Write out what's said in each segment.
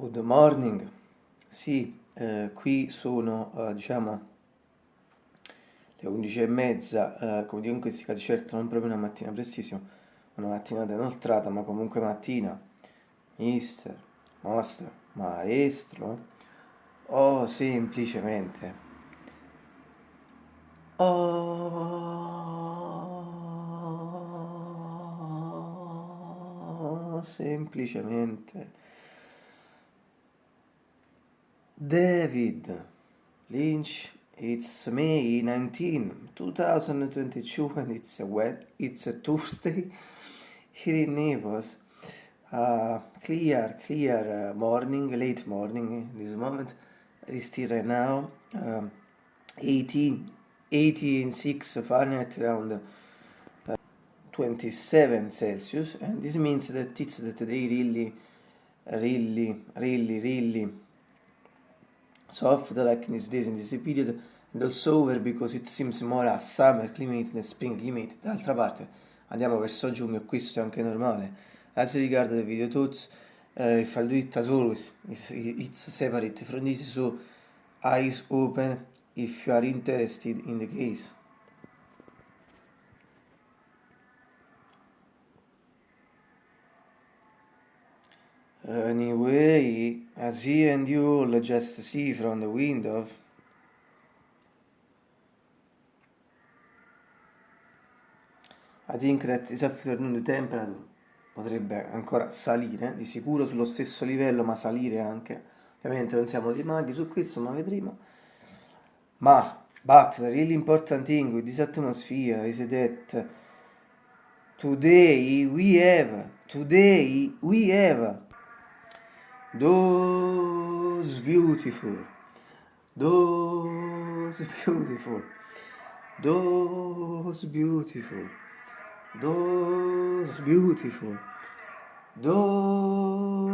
Good morning, sì, eh, qui sono eh, diciamo le 11 e mezza, eh, come dico in questi casi certo non proprio una mattina prestissimo, una mattinata inoltrata, ma comunque mattina, mister, master, maestro, o semplicemente, o semplicemente David Lynch, it's May 19, 2022 and it's a wet, it's a Tuesday here in Naples. Uh, clear, clear uh, morning, late morning in this moment. It is still right now um, 18, 86 Fahrenheit around uh, 27 Celsius and this means that it's that they really, really, really, really soft like in these days in this period and also over because it seems more a summer climate than spring climate. D'altra parte andiamo verso giugno questo è anche normale. As regard the video thoughts uh, if I do it as always it's, it's separate from this so eyes open if you are interested in the case Anyway, as he and you all just see from the window, I think that this afternoon temperature potrebbe ancora salire, di sicuro sullo stesso livello, ma salire anche. Ovviamente non siamo dei maghi su questo, ma vedremo. Ma, but the really important thing with this atmosphere is that today we have, today we have those beautiful, those beautiful, those beautiful, those beautiful, those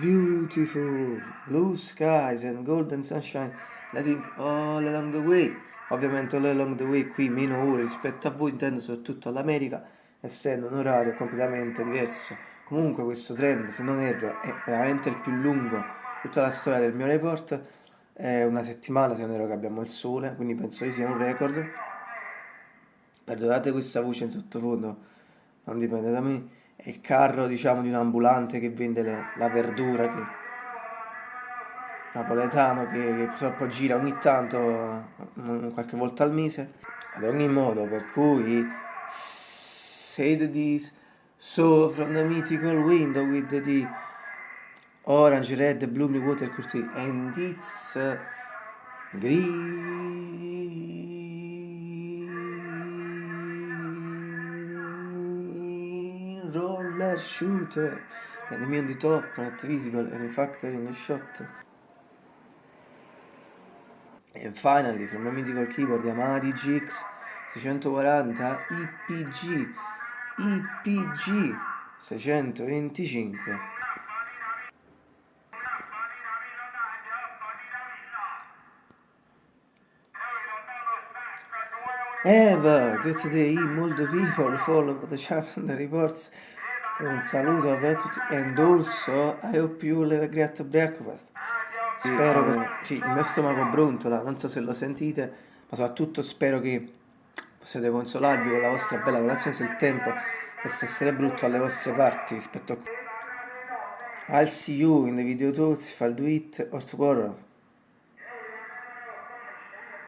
beautiful. Blue skies and golden sunshine. Letting all along the way. Ovviamente all along the way qui meno ore rispetto a voi, intendo soprattutto all'America, essendo un orario completamente diverso Comunque questo trend, se non erro, è veramente il più lungo tutta la storia del mio report. È una settimana, se non erro, che abbiamo il sole, quindi penso che sia un record. Perdonate questa voce in sottofondo, non dipende da me. È il carro, diciamo, di un ambulante che vende le, la verdura, che, napoletano, che, che purtroppo gira ogni tanto, qualche volta al mese. Ad ogni modo, per cui... Say this So from the mythical window with the orange, red, blue, water curtain and it's uh, green roller shooter. And on the top not visible and in fact in the shot. And finally from the mythical keyboard Yamaha DGX 640 IPG IPG 625 Eva, great day, molto people follow the channel the reports. Un saluto per tutti and also I hope you have a great breakfast. Spero che sì, il mio stomaco brontola non so se lo sentite ma soprattutto spero che possiate consolarvi con la vostra bella colazione se il tempo dovesse essere brutto alle vostre parti rispetto a... I'll see you in the video talks if I'll do it or tomorrow.